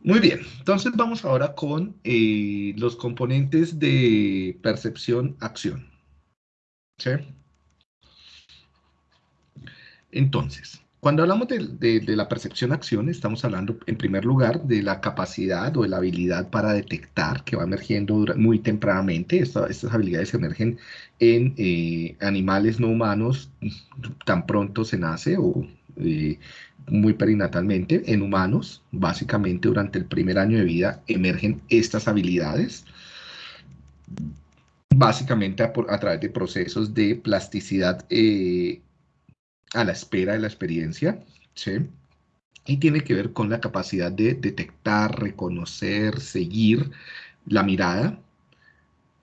Muy bien, entonces vamos ahora con eh, los componentes de percepción-acción. Entonces, cuando hablamos de, la percepción-acción, estamos hablando en primer lugar de la capacidad o de la habilidad para detectar que va emergiendo muy tempranamente. estas habilidades emergen en eh, animales no humanos tan pronto se nace o eh, muy perinatalmente. En humanos, básicamente durante el primer año de vida, emergen estas habilidades básicamente a, través de procesos de plasticidad eh, a la espera de la experiencia, ¿sí? Y tiene que ver con la capacidad de detectar, reconocer, seguir la mirada,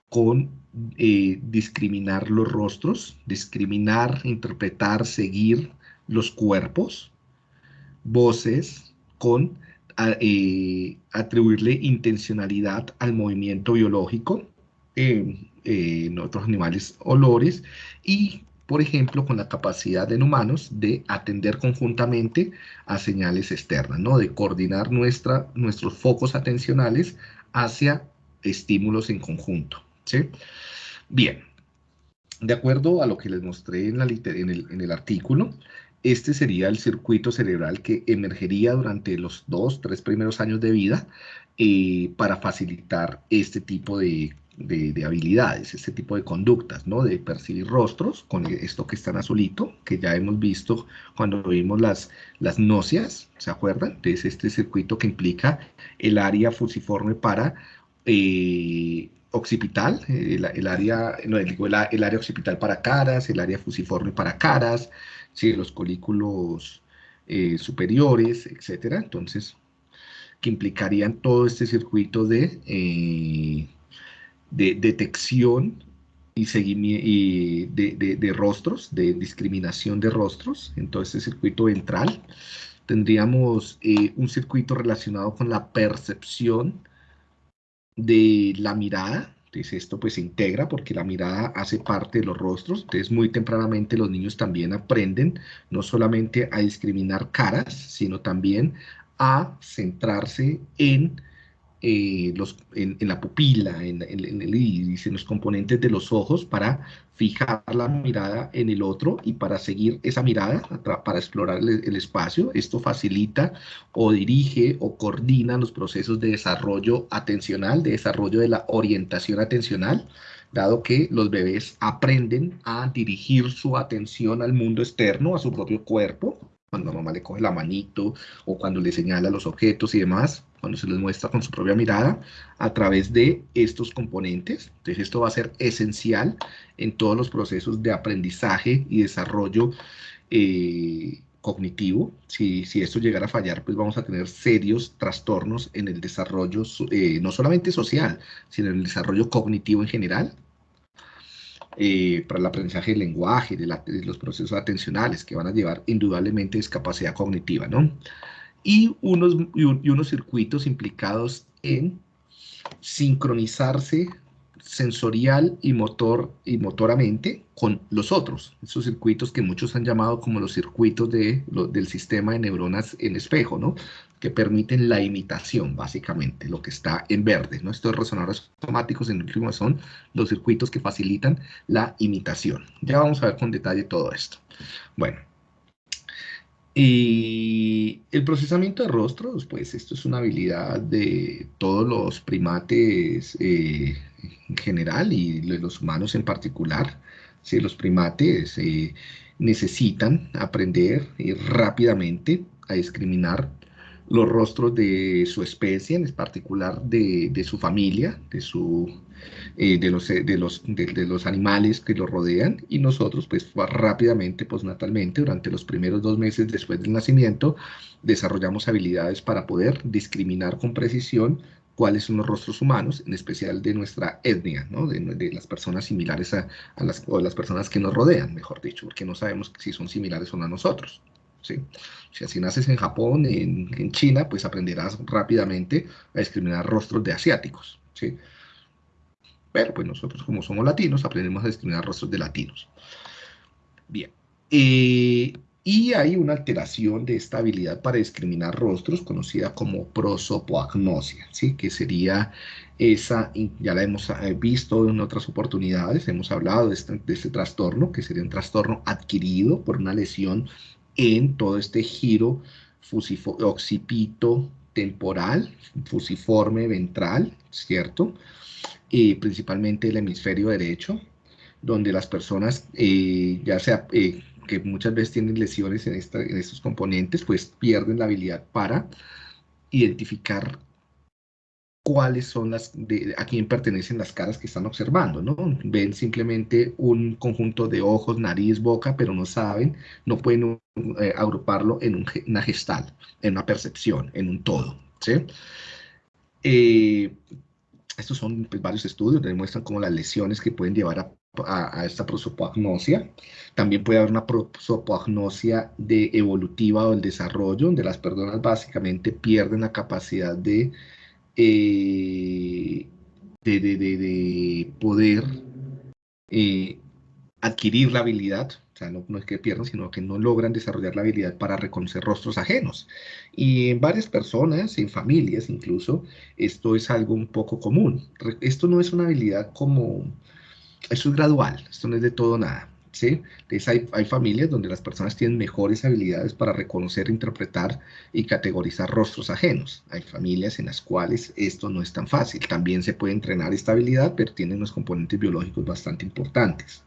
con eh, discriminar los rostros, discriminar, interpretar, seguir los cuerpos, voces, con eh, atribuirle intencionalidad al movimiento biológico, eh, en otros animales olores y por ejemplo, con la capacidad en humanos de atender conjuntamente a señales externas, ¿no? de coordinar nuestra, nuestros focos atencionales hacia estímulos en conjunto. ¿sí? Bien, de acuerdo a lo que les mostré en, la, en, el, en el artículo, este sería el circuito cerebral que emergería durante los dos, tres primeros años de vida eh, para facilitar este tipo de de, habilidades, este tipo de conductas, ¿no? De percibir rostros, con esto que está en azulito, que ya hemos visto cuando vimos las, las nóceas, ¿se acuerdan? Entonces, este circuito que implica el área fusiforme para eh, occipital, el, área, no, digo, el, área occipital para caras, el área fusiforme para caras, ¿sí? los colículos eh, superiores, etcétera. Entonces, que implicarían todo este circuito de... Eh, de detección y, y de, de, rostros, de discriminación de rostros, en todo este circuito ventral. Tendríamos eh, un circuito relacionado con la percepción de la mirada, entonces esto pues se integra porque la mirada hace parte de los rostros, entonces muy tempranamente los niños también aprenden no solamente a discriminar caras, sino también a centrarse en eh, los, en, la pupila, en, en los componentes de los ojos para fijar la mirada en el otro y para seguir esa mirada, para explorar el, espacio. Esto facilita o dirige o coordina los procesos de desarrollo atencional, de desarrollo de la orientación atencional, dado que los bebés aprenden a dirigir su atención al mundo externo, a su propio cuerpo, cuando mamá le coge la manito o cuando le señala los objetos y demás, cuando se les muestra con su propia mirada a través de estos componentes. Entonces esto va a ser esencial en todos los procesos de aprendizaje y desarrollo eh, cognitivo. Si, si, esto llegara a fallar, pues vamos a tener serios trastornos en el desarrollo, eh, no solamente social, sino en el desarrollo cognitivo en general, eh, para el aprendizaje del lenguaje, de, los procesos atencionales, que van a llevar indudablemente discapacidad cognitiva, ¿no? Y unos, y unos circuitos implicados en sincronizarse sensorial y motor y motoramente con los otros, esos circuitos que muchos han llamado como los circuitos de, del sistema de neuronas en espejo, ¿no? que permiten la imitación, básicamente, lo que está en verde. ¿no? Estos resonadores automáticos en último son los circuitos que facilitan la imitación. Ya vamos a ver con detalle todo esto. Bueno, y el procesamiento de rostros, pues esto es una habilidad de todos los primates eh, en general y de los humanos en particular. Si los primates eh, necesitan aprender eh, rápidamente a discriminar los rostros de su especie, en particular de, de su familia, de, su, eh, de, los, de, los, de, los animales que los rodean, y nosotros pues rápidamente, postnatalmente, durante los primeros dos meses después del nacimiento, desarrollamos habilidades para poder discriminar con precisión cuáles son los rostros humanos, en especial de nuestra etnia, ¿no? de, de, las personas similares a, a, las, o las personas que nos rodean, mejor dicho, porque no sabemos si son similares o no a nosotros. Si así naces en Japón, en, China, pues aprenderás rápidamente a discriminar rostros de asiáticos, ¿sí? Pero pues nosotros como somos latinos, aprendemos a discriminar rostros de latinos. Bien. Eh, y hay una alteración de esta habilidad para discriminar rostros conocida como prosopoagnosia, ¿sí? que sería esa, ya la hemos eh, visto en otras oportunidades, hemos hablado este, de este trastorno, que sería un trastorno adquirido por una lesión en todo este giro occipito temporal, fusiforme ventral, ¿cierto? Y principalmente el hemisferio derecho, donde las personas, eh, ya sea eh, que muchas veces tienen lesiones en, en estos componentes, pues pierden la habilidad para identificar cuáles son las, de, a quién pertenecen las caras que están observando, ¿no? Ven simplemente un conjunto de ojos, nariz, boca, pero no saben, no pueden eh, agruparlo en una gestal, en una percepción, en un todo, ¿sí? Eh, estos son pues, varios estudios que demuestran cómo las lesiones que pueden llevar a a, esta prosopagnosia. También puede haber una prosopagnosia de evolutiva o del desarrollo, donde las personas básicamente pierden la capacidad de, eh, de, de, poder eh, adquirir la habilidad, o sea, no, no, es que pierdan, sino que no logran desarrollar la habilidad para reconocer rostros ajenos. Y en varias personas, en familias incluso, esto es algo un poco común. Esto no es una habilidad como eso es gradual, esto no es de todo nada. ¿Sí? Entonces hay, hay, familias donde las personas tienen mejores habilidades para reconocer, interpretar y categorizar rostros ajenos. Hay familias en las cuales esto no es tan fácil. También se puede entrenar esta habilidad, pero tiene unos componentes biológicos bastante importantes.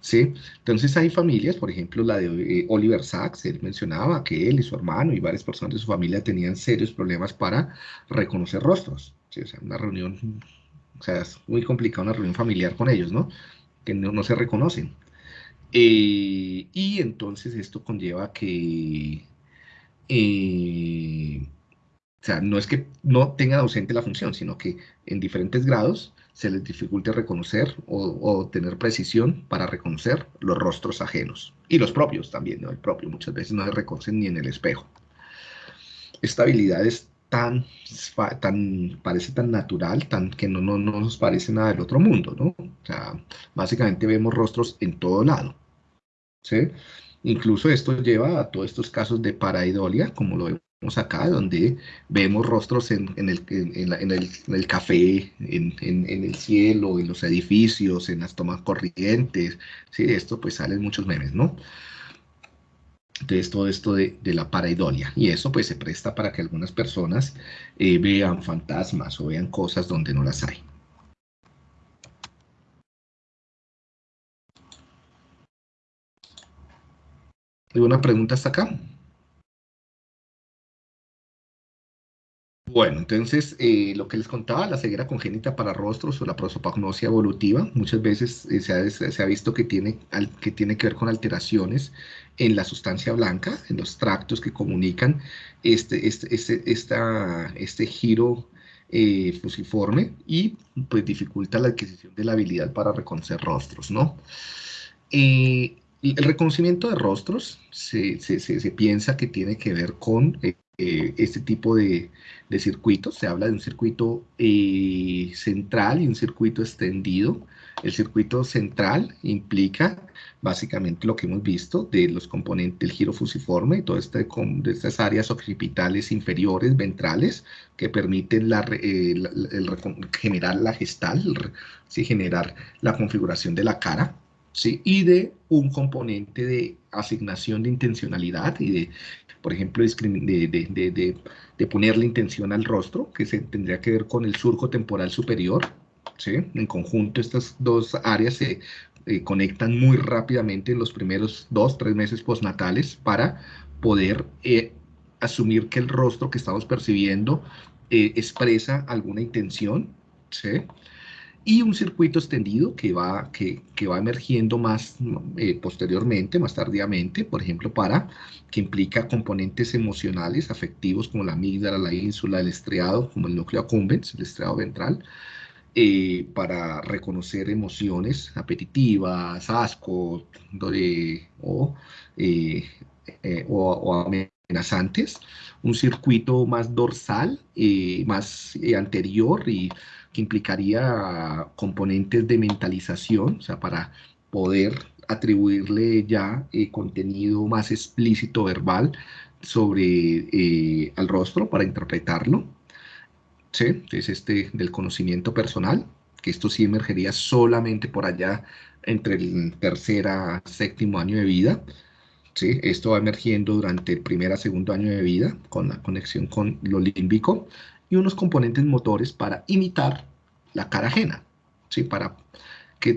¿Sí? Entonces hay familias, por ejemplo la de eh, Oliver Sacks, él mencionaba que él y su hermano y varias personas de su familia tenían serios problemas para reconocer rostros. O sea, una reunión o sea, es muy complicado una reunión familiar con ellos, ¿no? Que no, se reconocen. Eh, y entonces esto conlleva que, eh, o sea, no es que no tengan ausente la función, sino que en diferentes grados se les dificulte reconocer o, tener precisión para reconocer los rostros ajenos. Y los propios también, ¿no? El propio muchas veces no se reconocen ni en el espejo. Esta habilidad es tan, tan, parece tan natural, tan que no, no, no nos parece nada del otro mundo, ¿no? O sea, básicamente vemos rostros en todo lado, ¿sí? Incluso esto lleva a todos estos casos de paraidolia, como lo vemos acá, donde vemos rostros en, el, en, en el, café, en, el cielo, en los edificios, en las tomas corrientes, ¿sí? Esto pues salen muchos memes, ¿no? Entonces, todo esto de, la paraidolia. Y eso pues se presta para que algunas personas eh, vean fantasmas o vean cosas donde no las hay. ¿Alguna pregunta hasta acá? Bueno, entonces, eh, lo que les contaba, la ceguera congénita para rostros o la prosopagnosia evolutiva, muchas veces eh, se, ha, visto que tiene, que ver con alteraciones en la sustancia blanca, en los tractos que comunican este, este, este, este giro eh, fusiforme y pues dificulta la adquisición de la habilidad para reconocer rostros, ¿no? El reconocimiento de rostros se, piensa que tiene que ver con eh, este tipo de, circuitos. Se habla de un circuito eh, central y un circuito extendido. El circuito central implica básicamente lo que hemos visto de los componentes del giro fusiforme y todas este, estas áreas occipitales inferiores, ventrales, que permiten eh, generar la gestal, ¿sí? generar la configuración de la cara. ¿Sí? y de un componente de asignación de intencionalidad y de por ejemplo, de, de, ponerle intención al rostro, que se tendría que ver con el surco temporal superior. ¿sí? En conjunto, estas dos áreas se eh, conectan muy rápidamente en los primeros dos, tres meses postnatales para poder eh, asumir que el rostro que estamos percibiendo eh, expresa alguna intención. ¿sí? Y un circuito extendido que va, que, que va emergiendo más eh, posteriormente, más tardíamente, por ejemplo, para que implica componentes emocionales, afectivos, como la amígdala, la ínsula, el estriado, como el núcleo accumbens, el estriado ventral, eh, para reconocer emociones apetitivas, asco, o, eh, o, amenazantes, un circuito más dorsal, más anterior y que implicaría componentes de mentalización, o sea, para poder atribuirle ya eh, contenido más explícito verbal sobre eh, al rostro para interpretarlo. ¿Sí? Es este del conocimiento personal, que esto sí emergería solamente por allá entre el tercer a séptimo año de vida. ¿Sí? Esto va emergiendo durante el primer a segundo año de vida con la conexión con lo límbico y unos componentes motores para imitar la cara ajena, ¿sí? para que,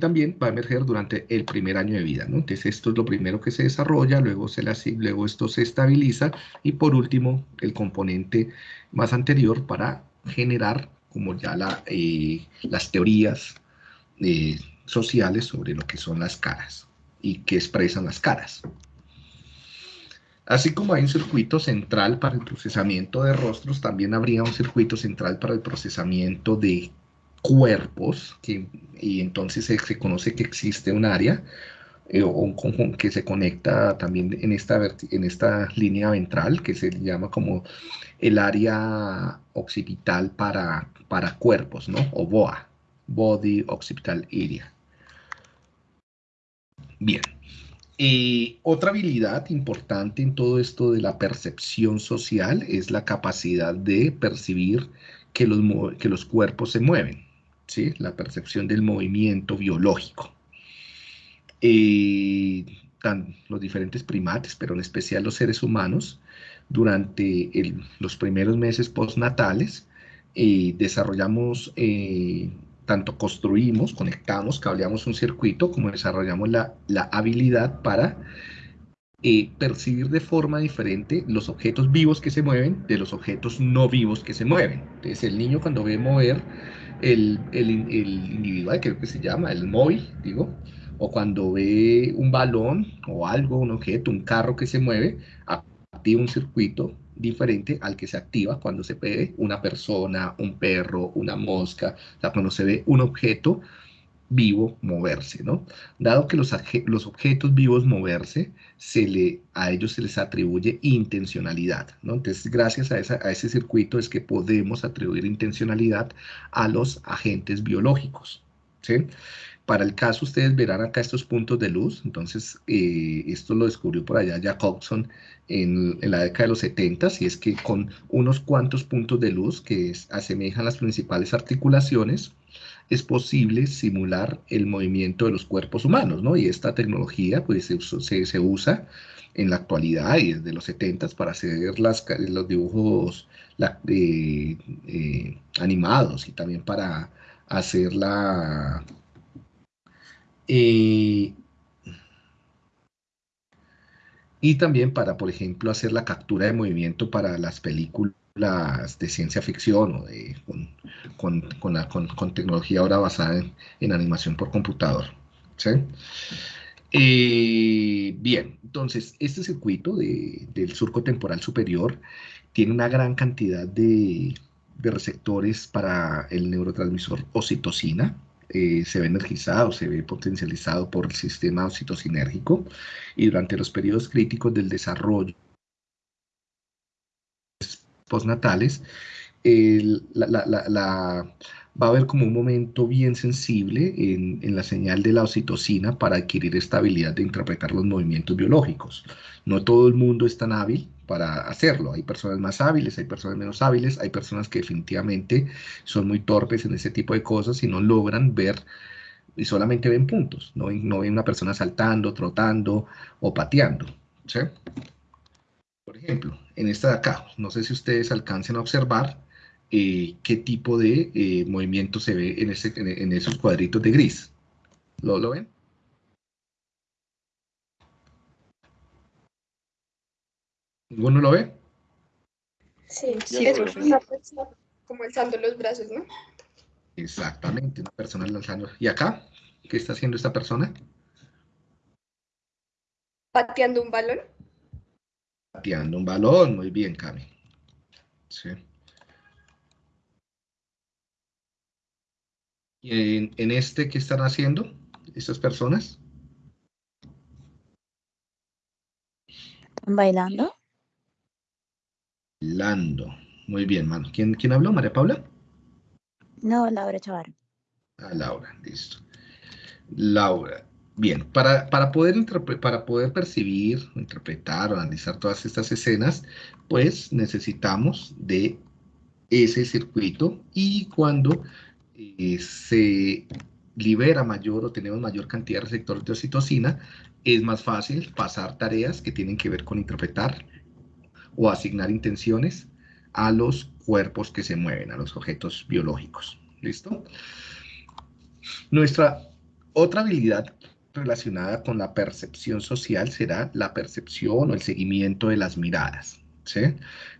también va a emerger durante el primer año de vida. ¿no? Entonces esto es lo primero que se desarrolla, luego, se la, luego esto se estabiliza y por último el componente más anterior para generar como ya eh, las teorías eh, sociales sobre lo que son las caras y que expresan las caras. Así como hay un circuito central para el procesamiento de rostros, también habría un circuito central para el procesamiento de cuerpos, y entonces se, conoce que existe un área eh, o un conjunto que se conecta también en esta, en esta línea ventral, que se llama como el área occipital para, para cuerpos, ¿no? O BOA, Body Occipital Area. Bien. Eh, otra habilidad importante en todo esto de la percepción social es la capacidad de percibir que los, que los cuerpos se mueven la percepción del movimiento biológico. Eh, los diferentes primates, pero en especial los seres humanos, durante los primeros meses postnatales, eh, desarrollamos, tanto construimos, conectamos, cableamos un circuito, como desarrollamos la, la habilidad para percibir de forma diferente los objetos vivos que se mueven de los objetos no vivos que se mueven. Entonces el niño cuando ve mover el, el, individual, creo que se llama, el móvil, digo, o cuando ve un balón o algo, un objeto, un carro que se mueve, activa un circuito diferente al que se activa cuando se ve una persona, un perro, una mosca, o cuando se ve un objeto vivo moverse, ¿no? Dado que los, los objetos vivos moverse, se le, a ellos se les atribuye intencionalidad, ¿no? Entonces, gracias a, esa, a ese circuito es que podemos atribuir intencionalidad a los agentes biológicos, ¿sí? Para el caso, ustedes verán acá estos puntos de luz, entonces eh, esto lo descubrió por allá Jacobson en, en, la década de los 70, y es que con unos cuantos puntos de luz que asemejan las principales articulaciones, es posible simular el movimiento de los cuerpos humanos, ¿no? Y esta tecnología pues se, se, usa en la actualidad y desde los 70 para hacer las, los dibujos eh, animados y también para hacer la... Eh, y también para, por ejemplo, hacer la captura de movimiento para las películas de ciencia ficción o de, con, con, tecnología ahora basada en, animación por computador. ¿sí? Eh, bien, entonces este circuito del surco temporal superior tiene una gran cantidad de, receptores para el neurotransmisor oxitocina, eh, se ve energizado, se ve potencializado por el sistema oxitocinérgico y durante los periodos críticos del desarrollo postnatales, la, va a haber como un momento bien sensible en, la señal de la oxitocina para adquirir esta habilidad de interpretar los movimientos biológicos. No todo el mundo es tan hábil para hacerlo. Hay personas más hábiles, hay personas menos hábiles, hay personas que definitivamente son muy torpes en ese tipo de cosas y no logran ver y solamente ven puntos, no, no ven una persona saltando, trotando o pateando. Por ejemplo, en esta de acá, no sé si ustedes alcancen a observar eh, qué tipo de eh, movimiento se ve en, en, esos cuadritos de gris. ¿Lo, ¿Lo, ven? ¿Ninguno lo ve? Sí, sí, es una persona como alzando los brazos, ¿no? Exactamente, una persona lanzando. ¿Y acá? ¿Qué está haciendo esta persona? Pateando un balón pateando un balón. Muy bien, Cami. Sí. ¿Y en, este qué están haciendo estas personas? Bailando. Bailando. Muy bien, mano. ¿Quién, ¿Quién habló? ¿María Paula? No, Laura Chavar. Ah, Laura, listo. Laura. Bien, para, para, poder para poder percibir, interpretar o analizar todas estas escenas, pues necesitamos de ese circuito y cuando eh, se libera mayor o tenemos mayor cantidad de receptores de oxitocina, es más fácil pasar tareas que tienen que ver con interpretar o asignar intenciones a los cuerpos que se mueven, a los objetos biológicos. ¿Listo? Nuestra otra habilidad relacionada con la percepción social será la percepción o el seguimiento de las miradas. ¿sí?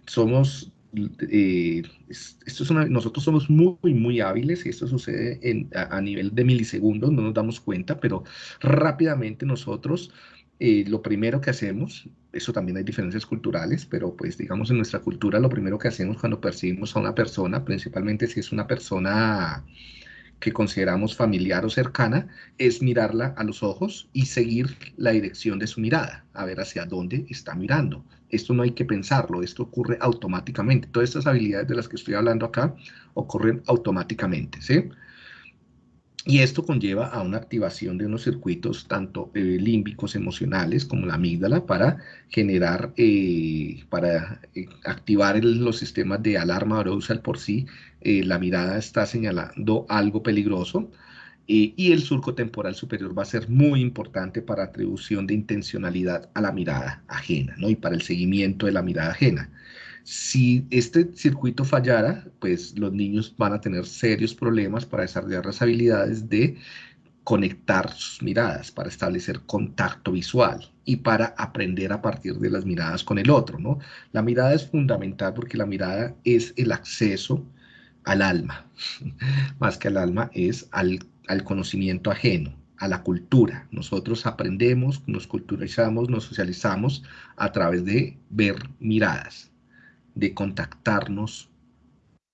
Somos, eh, esto es nosotros somos muy, muy hábiles y esto sucede en, a, nivel de milisegundos, no nos damos cuenta, pero rápidamente nosotros eh, lo primero que hacemos, eso también hay diferencias culturales, pero pues digamos en nuestra cultura lo primero que hacemos cuando percibimos a una persona, principalmente si es una persona que consideramos familiar o cercana es mirarla a los ojos y seguir la dirección de su mirada, a ver hacia dónde está mirando. Esto no hay que pensarlo, esto ocurre automáticamente. Todas estas habilidades de las que estoy hablando acá ocurren automáticamente, ¿sí? Y esto conlleva a una activación de unos circuitos tanto eh, límbicos emocionales como la amígdala para generar, eh, para eh, activar los sistemas de alarma arousal por sí. la mirada está señalando algo peligroso y el surco temporal superior va a ser muy importante para atribución de intencionalidad a la mirada ajena ¿no? y para el seguimiento de la mirada ajena. Si este circuito fallara, pues los niños van a tener serios problemas para desarrollar las habilidades de conectar sus miradas, para establecer contacto visual y para aprender a partir de las miradas con el otro, ¿no? La mirada es fundamental porque la mirada es el acceso al alma, más que al alma es al, al conocimiento ajeno, a la cultura. Nosotros aprendemos, nos culturizamos, nos socializamos a través de ver miradas de contactarnos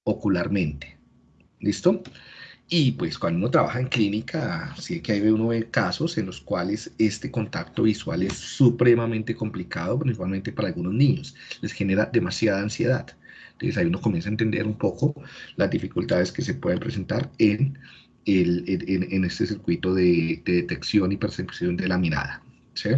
ocularmente. ¿Listo? Y pues cuando uno trabaja en clínica, sí que hay uno ve casos en los cuales este contacto visual es supremamente complicado, principalmente para algunos niños. Les genera demasiada ansiedad. Entonces ahí uno comienza a entender un poco las dificultades que se pueden presentar en, el, en, este circuito de, de, detección y percepción de la mirada. ¿sí?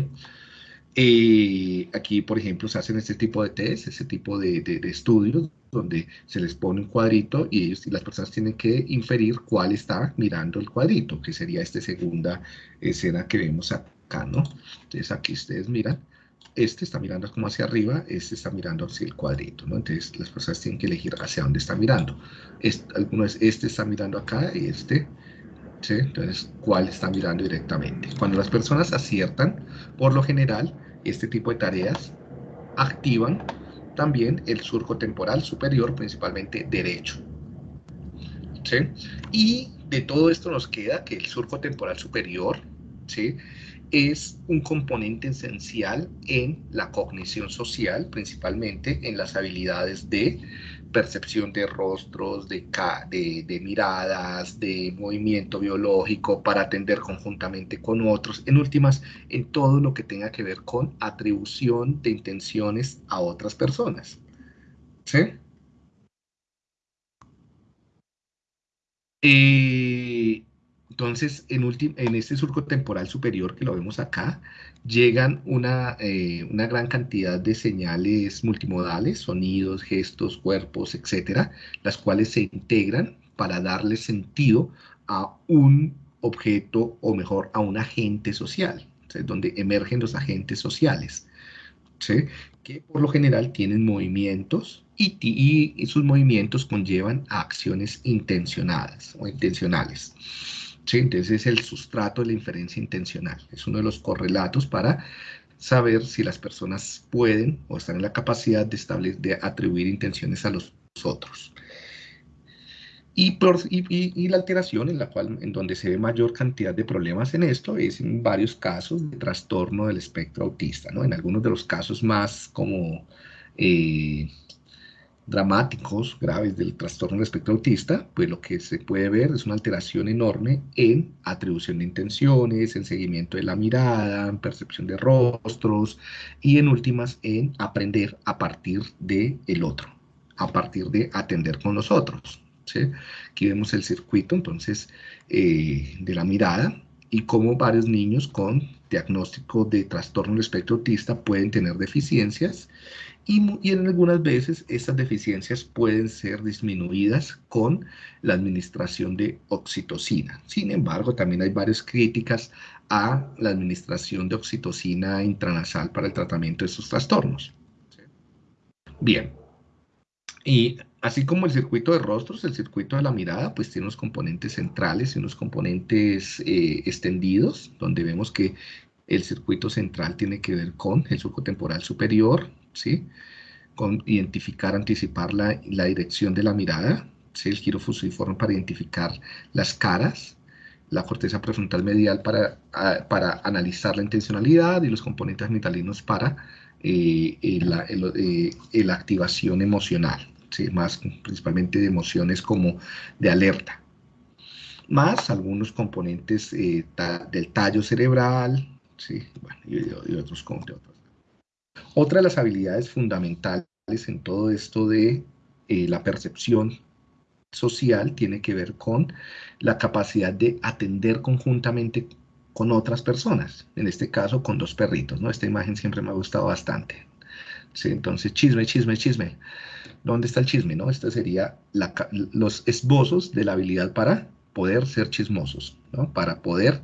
Eh, aquí, por ejemplo, se hacen este tipo de test, ese tipo de, de, estudios, donde se les pone un cuadrito y, ellos, y las personas tienen que inferir cuál está mirando el cuadrito, que sería esta segunda escena que vemos acá, ¿no? Entonces aquí ustedes miran, este está mirando como hacia arriba, este está mirando hacia el cuadrito, ¿no? Entonces las personas tienen que elegir hacia dónde está mirando. Este, algunos, este está mirando acá y este entonces, ¿cuál está mirando directamente? Cuando las personas aciertan, por lo general, este tipo de tareas activan también el surco temporal superior, principalmente derecho. Y de todo esto nos queda que el surco temporal superior ¿sí? Es un componente esencial en la cognición social, principalmente en las habilidades de percepción de rostros, de, de, miradas, de movimiento biológico para atender conjuntamente con otros, en últimas, en todo lo que tenga que ver con atribución de intenciones a otras personas. ¿Sí? Eh, entonces, en, este surco temporal superior que lo vemos acá, llegan una, eh, una gran cantidad de señales multimodales, sonidos, gestos, cuerpos, etcétera, las cuales se integran para darle sentido a un objeto o mejor a un agente social, donde emergen los agentes sociales, que por lo general tienen movimientos y, y, sus movimientos conllevan a acciones intencionadas o intencionales. Entonces es el sustrato de la inferencia intencional. Es uno de los correlatos para saber si las personas pueden o están en la capacidad de, establecer, de atribuir intenciones a los otros. Y, y, la alteración en la cual, en donde se ve mayor cantidad de problemas en esto es en varios casos de trastorno del espectro autista, ¿no? En algunos de los casos más como eh, dramáticos, graves del trastorno del espectro autista, pues lo que se puede ver es una alteración enorme en atribución de intenciones, en seguimiento de la mirada, en percepción de rostros y en últimas en aprender a partir de el otro, a partir de atender con los otros. Aquí vemos el circuito entonces eh, de la mirada y cómo varios niños con diagnóstico de trastorno del espectro autista pueden tener deficiencias y, en algunas veces estas deficiencias pueden ser disminuidas con la administración de oxitocina. Sin embargo, también hay varias críticas a la administración de oxitocina intranasal para el tratamiento de estos trastornos. Bien, y así como el circuito de rostros, el circuito de la mirada, pues tiene unos componentes centrales y unos componentes eh, extendidos, donde vemos que el circuito central tiene que ver con el surco temporal superior, ¿sí? Con identificar, anticipar la, la dirección de la mirada, ¿sí? El giro fusiforme para identificar las caras, la corteza prefrontal medial para, para analizar la intencionalidad y los componentes metalinos para eh, la, eh, la activación emocional, más principalmente de emociones como de alerta, más algunos componentes eh, del tallo cerebral, ¿sí? y, otros, otros. Otra de las habilidades fundamentales en todo esto de eh, la percepción social tiene que ver con la capacidad de atender conjuntamente con otras personas, en este caso con dos perritos, ¿no? Esta imagen siempre me ha gustado bastante. ¿Sí? Entonces, chisme, chisme, chisme. ¿Dónde está el chisme? No? Esta sería los esbozos de la habilidad para poder ser chismosos, ¿no? para poder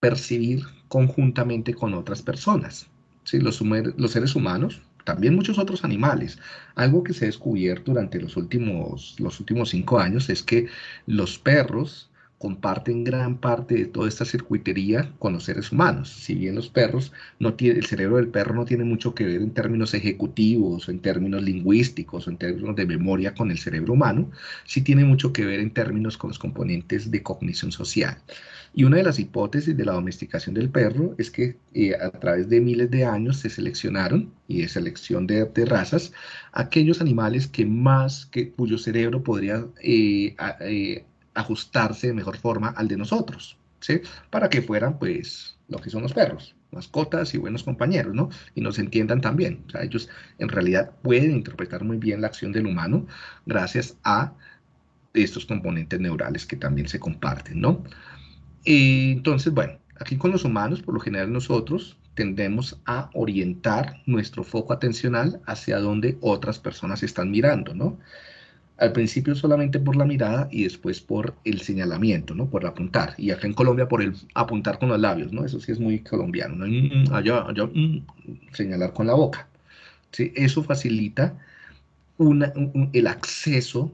percibir conjuntamente con otras personas. ¿sí? Los, los seres humanos, también muchos otros animales. Algo que se ha descubierto durante los últimos, los últimos cinco años es que los perros comparten gran parte de toda esta circuitería con los seres humanos. Si bien los perros, no tiene, el cerebro del perro no tiene mucho que ver en términos ejecutivos, o en términos lingüísticos, o en términos de memoria con el cerebro humano, sí tiene mucho que ver en términos con los componentes de cognición social. Y una de las hipótesis de la domesticación del perro es que eh, a través de miles de años se seleccionaron, y de selección de, razas, aquellos animales que más, que, cuyo cerebro podría eh, eh, ajustarse de mejor forma al de nosotros, ¿sí? Para que fueran, pues, lo que son los perros, mascotas y buenos compañeros, ¿no? Y nos entiendan también. O sea, ellos en realidad pueden interpretar muy bien la acción del humano gracias a estos componentes neurales que también se comparten, ¿no? Y entonces, bueno, aquí con los humanos, por lo general nosotros tendemos a orientar nuestro foco atencional hacia donde otras personas están mirando, ¿no? Al principio solamente por la mirada y después por el señalamiento, ¿no? Por apuntar. Y acá en Colombia por el apuntar con los labios, ¿no? Eso sí es muy colombiano, ¿no? Mm, mm, allá, mm, señalar con la boca. ¿sí? Eso facilita el acceso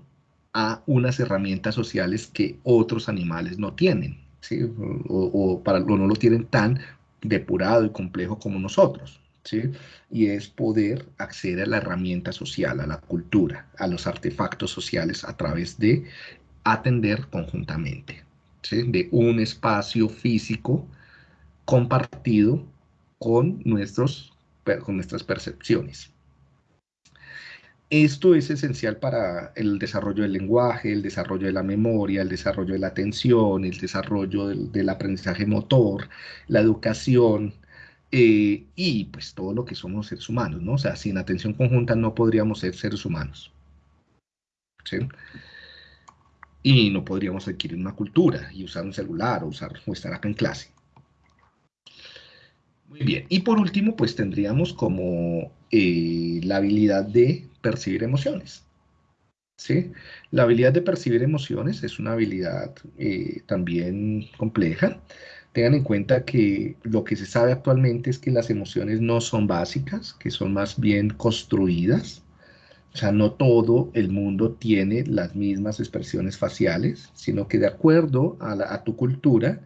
a unas herramientas sociales que otros animales no tienen, ¿sí? O, para, o no lo tienen tan depurado y complejo como nosotros. Y es poder acceder a la herramienta social, a la cultura, a los artefactos sociales a través de atender conjuntamente, De un espacio físico compartido con, nuestros, con nuestras percepciones. Esto es esencial para el desarrollo del lenguaje, el desarrollo de la memoria, el desarrollo de la atención, el desarrollo del, del aprendizaje motor, la educación, eh, y pues todo lo que somos seres humanos, ¿no? O sea, sin atención conjunta no podríamos ser seres humanos. ¿Sí? Y no podríamos adquirir una cultura y usar un celular o, estar acá en clase. Muy bien. Y por último, pues tendríamos como eh, la habilidad de percibir emociones. ¿Sí? La habilidad de percibir emociones es una habilidad eh, también compleja. Tengan en cuenta que lo que se sabe actualmente es que las emociones no son básicas, que son más bien construidas. O sea, no todo el mundo tiene las mismas expresiones faciales, sino que de acuerdo a, tu cultura,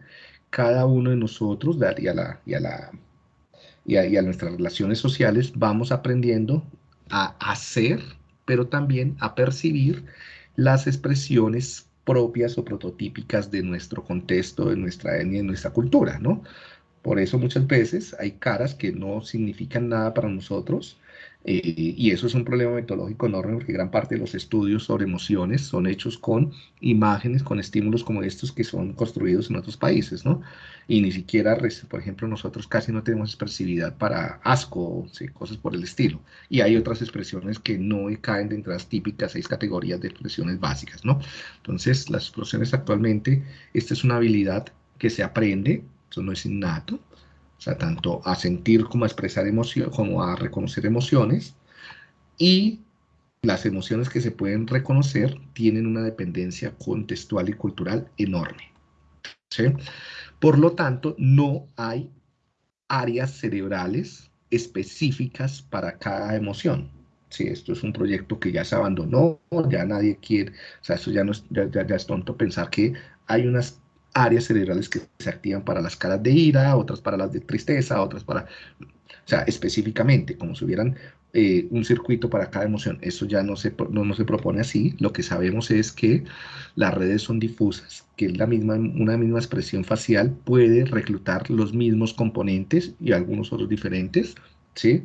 cada uno de nosotros y a, la, y, a la, y a nuestras relaciones sociales vamos aprendiendo a hacer, pero también a percibir las expresiones propias o prototípicas de nuestro contexto, de nuestra etnia, de nuestra cultura, ¿no? Por eso muchas veces hay caras que no significan nada para nosotros, Eh, y eso es un problema metodológico enorme porque gran parte de los estudios sobre emociones son hechos con imágenes, con estímulos como estos que son construidos en otros países, ¿no? Y ni siquiera, por ejemplo, nosotros casi no tenemos expresividad para asco, ¿sí? cosas por el estilo. Y hay otras expresiones que no caen dentro de las típicas seis categorías de expresiones básicas, ¿no? Entonces, las expresiones actualmente, esta es una habilidad que se aprende, eso no es innato, sea, tanto a sentir como a expresar emociones, como a reconocer emociones, y las emociones que se pueden reconocer tienen una dependencia contextual y cultural enorme. ¿sí? Por lo tanto, no hay áreas cerebrales específicas para cada emoción. Sí, esto es un proyecto que ya se abandonó, ya nadie quiere, o sea, eso ya, no es, ya, ya es tonto pensar que hay unas áreas cerebrales que se activan para las caras de ira, otras para las de tristeza, otras para, o sea, específicamente, como si hubieran eh, un circuito para cada emoción. Eso ya no se, no, se propone así. Lo que sabemos es que las redes son difusas, que la misma, una misma expresión facial puede reclutar los mismos componentes y algunos otros diferentes, ¿sí?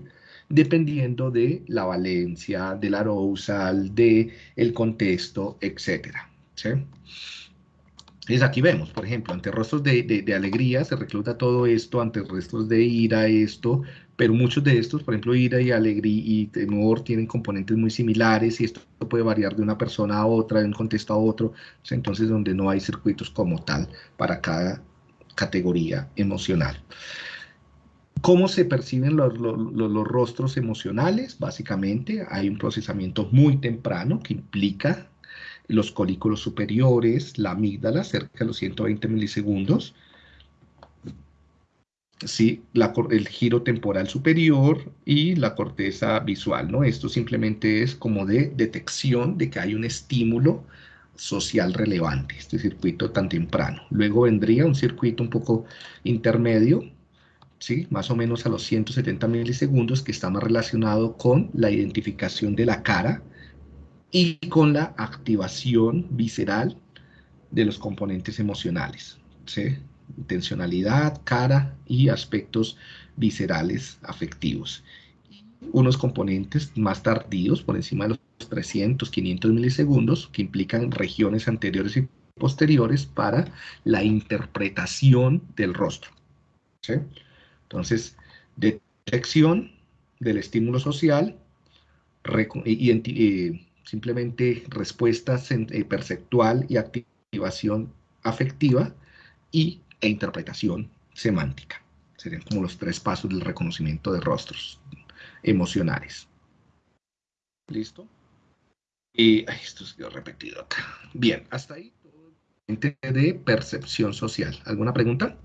dependiendo de la valencia, del arousal, del el contexto, etcétera, ¿sí? Entonces aquí vemos, por ejemplo, ante rostros de, alegría se recluta todo esto, ante rostros de ira esto, pero muchos de estos, por ejemplo, ira y alegría y temor tienen componentes muy similares y esto puede variar de una persona a otra, de un contexto a otro, entonces donde no hay circuitos como tal para cada categoría emocional. ¿Cómo se perciben los, los, rostros emocionales? Básicamente hay un procesamiento muy temprano que implica los colículos superiores, la amígdala, cerca de los 120 milisegundos, ¿sí? el giro temporal superior y la corteza visual, ¿no? Esto simplemente es como de detección de que hay un estímulo social relevante, este circuito tan temprano. Luego vendría un circuito un poco intermedio, ¿sí? más o menos a los 170 milisegundos, que está más relacionado con la identificación de la cara, y con la activación visceral de los componentes emocionales, ¿sí? intencionalidad, cara y aspectos viscerales afectivos. Unos componentes más tardíos, por encima de los 300, 500 milisegundos, que implican regiones anteriores y posteriores para la interpretación del rostro. ¿sí? Entonces, detección del estímulo social y, simplemente respuesta eh, perceptual y activación afectiva y, e interpretación semántica. Serían como los tres pasos del reconocimiento de rostros emocionales. ¿Listo? Y esto se quedó repetido acá. Bien, hasta ahí de percepción social. ¿Alguna pregunta?